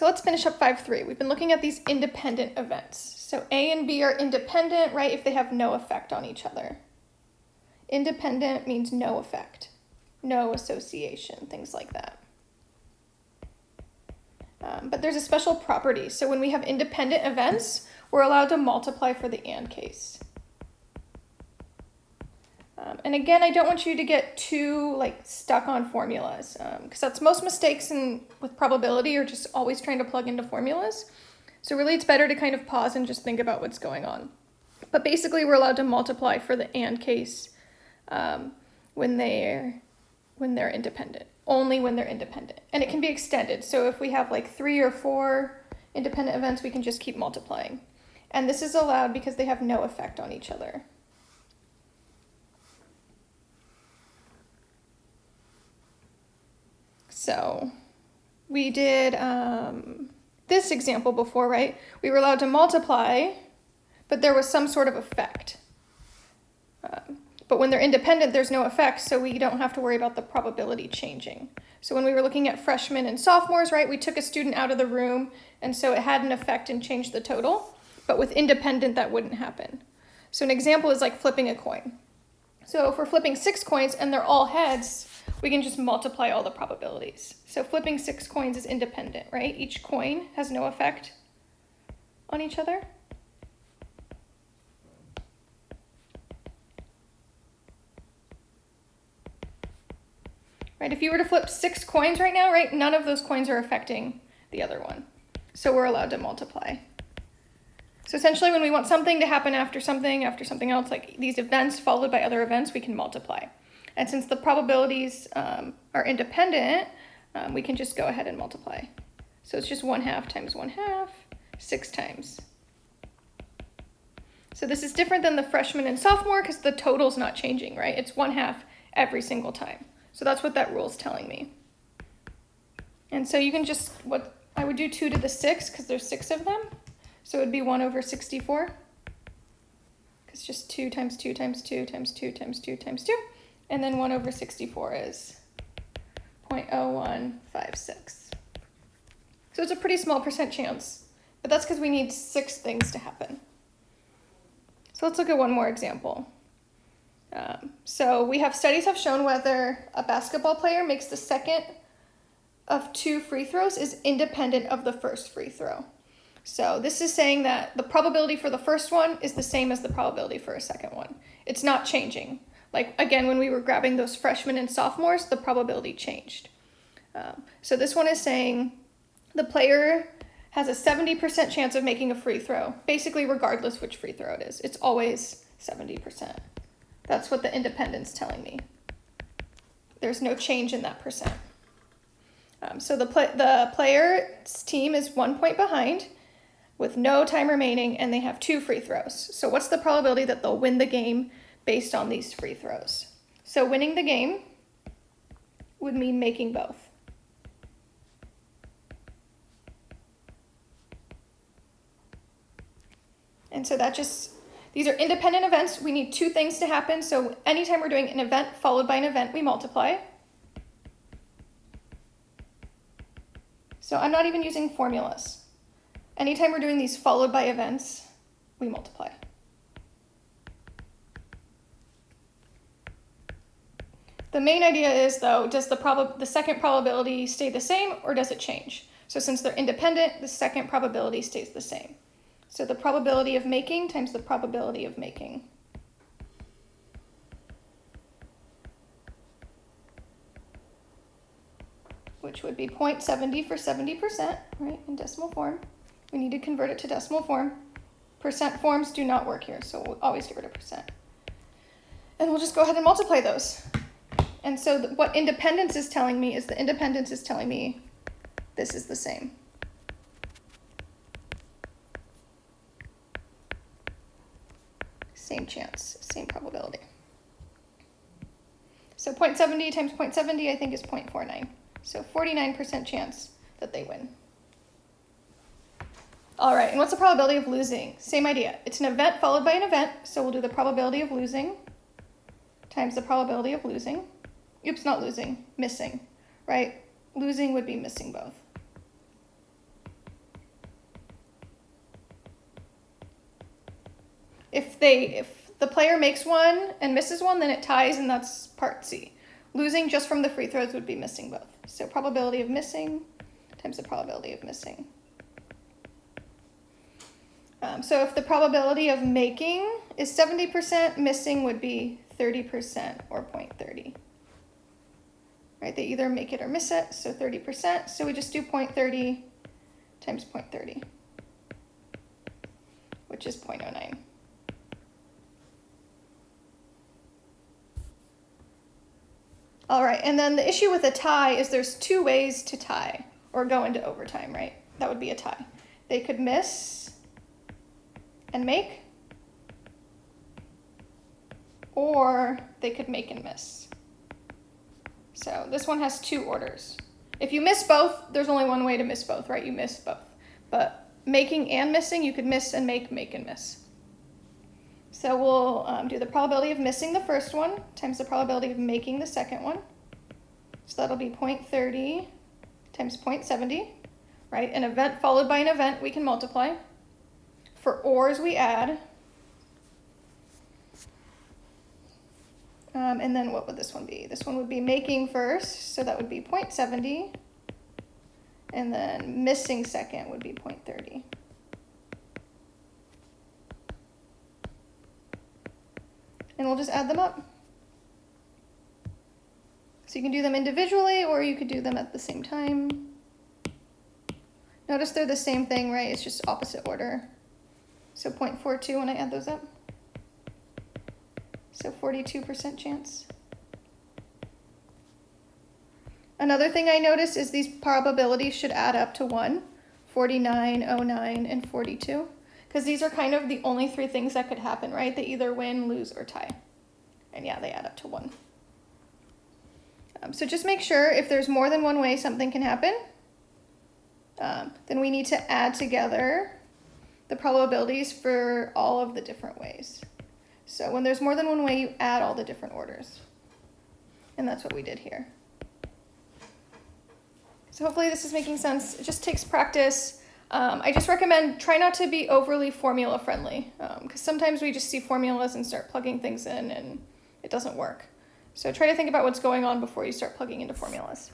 So let's finish up 5.3. We've been looking at these independent events. So A and B are independent, right, if they have no effect on each other. Independent means no effect, no association, things like that. Um, but there's a special property. So when we have independent events, we're allowed to multiply for the AND case. And again, I don't want you to get too like stuck on formulas because um, that's most mistakes in with probability are just always trying to plug into formulas. So really it's better to kind of pause and just think about what's going on. But basically we're allowed to multiply for the AND case um, when they're when they're independent, only when they're independent. And it can be extended. So if we have like three or four independent events, we can just keep multiplying. And this is allowed because they have no effect on each other. So we did um, this example before, right? We were allowed to multiply, but there was some sort of effect. Um, but when they're independent, there's no effect, so we don't have to worry about the probability changing. So when we were looking at freshmen and sophomores, right, we took a student out of the room, and so it had an effect and changed the total. But with independent, that wouldn't happen. So an example is like flipping a coin. So if we're flipping six coins and they're all heads, we can just multiply all the probabilities. So flipping six coins is independent, right? Each coin has no effect on each other. Right, if you were to flip six coins right now, right, none of those coins are affecting the other one. So we're allowed to multiply. So essentially when we want something to happen after something, after something else, like these events followed by other events, we can multiply. And since the probabilities um, are independent, um, we can just go ahead and multiply. So it's just 1 half times 1 half, 6 times. So this is different than the freshman and sophomore because the total's not changing, right? It's 1 half every single time. So that's what that rule is telling me. And so you can just, what I would do 2 to the 6 because there's 6 of them. So it would be 1 over 64. Because just 2 times 2 times 2 times 2 times 2 times 2. And then 1 over 64 is 0.0156. So it's a pretty small percent chance, but that's because we need six things to happen. So let's look at one more example. Um, so we have studies have shown whether a basketball player makes the second of two free throws is independent of the first free throw. So this is saying that the probability for the first one is the same as the probability for a second one. It's not changing. Like, again, when we were grabbing those freshmen and sophomores, the probability changed. Um, so this one is saying the player has a 70% chance of making a free throw, basically regardless which free throw it is. It's always 70%. That's what the independent's telling me. There's no change in that percent. Um, so the, the player's team is one point behind with no time remaining and they have two free throws. So what's the probability that they'll win the game based on these free throws. So winning the game would mean making both. And so that just, these are independent events. We need two things to happen. So anytime we're doing an event followed by an event, we multiply. So I'm not even using formulas. Anytime we're doing these followed by events, we multiply. The main idea is though, does the, prob the second probability stay the same or does it change? So since they're independent, the second probability stays the same. So the probability of making times the probability of making. Which would be 0.70 for 70%, right, in decimal form. We need to convert it to decimal form. Percent forms do not work here, so we'll always get rid of percent. And we'll just go ahead and multiply those. And so what independence is telling me is the independence is telling me this is the same. Same chance, same probability. So 0.70 times 0.70 I think is 0.49. So 49% chance that they win. All right, and what's the probability of losing? Same idea. It's an event followed by an event, so we'll do the probability of losing times the probability of losing. Oops, not losing, missing, right? Losing would be missing both. If they, if the player makes one and misses one, then it ties and that's part C. Losing just from the free throws would be missing both. So probability of missing times the probability of missing. Um, so if the probability of making is 70%, missing would be 30% or 0.30. Right, they either make it or miss it, so 30%. So we just do 0.30 times 0.30, which is 0.09. All right, and then the issue with a tie is there's two ways to tie or go into overtime, right? That would be a tie. They could miss and make, or they could make and miss. So this one has two orders. If you miss both, there's only one way to miss both, right? You miss both. But making and missing, you could miss and make, make and miss. So we'll um, do the probability of missing the first one times the probability of making the second one. So that'll be 0.30 times 0.70, right? An event followed by an event we can multiply. For ors we add. Um, and then what would this one be? This one would be making first, so that would be 0.70. And then missing second would be 0.30. And we'll just add them up. So you can do them individually or you could do them at the same time. Notice they're the same thing, right? It's just opposite order. So 0.42 when I add those up. So 42% chance. Another thing I noticed is these probabilities should add up to 1, 49, 09, and 42. Because these are kind of the only three things that could happen, right? They either win, lose, or tie. And yeah, they add up to 1. Um, so just make sure if there's more than one way something can happen, um, then we need to add together the probabilities for all of the different ways. So when there's more than one way, you add all the different orders. And that's what we did here. So hopefully this is making sense. It just takes practice. Um, I just recommend try not to be overly formula friendly because um, sometimes we just see formulas and start plugging things in and it doesn't work. So try to think about what's going on before you start plugging into formulas.